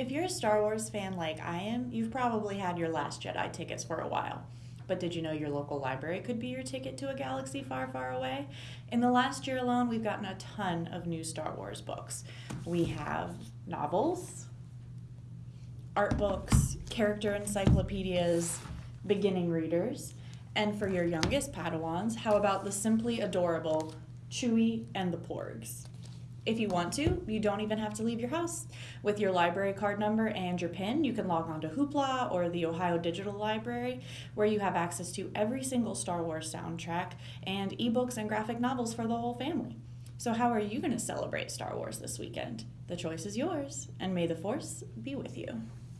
If you're a Star Wars fan like I am, you've probably had your Last Jedi tickets for a while. But did you know your local library could be your ticket to a galaxy far, far away? In the last year alone, we've gotten a ton of new Star Wars books. We have novels, art books, character encyclopedias, beginning readers, and for your youngest Padawans, how about the simply adorable Chewie and the Porgs? If you want to, you don't even have to leave your house. With your library card number and your PIN, you can log on to Hoopla or the Ohio Digital Library, where you have access to every single Star Wars soundtrack and ebooks and graphic novels for the whole family. So, how are you going to celebrate Star Wars this weekend? The choice is yours, and may the Force be with you.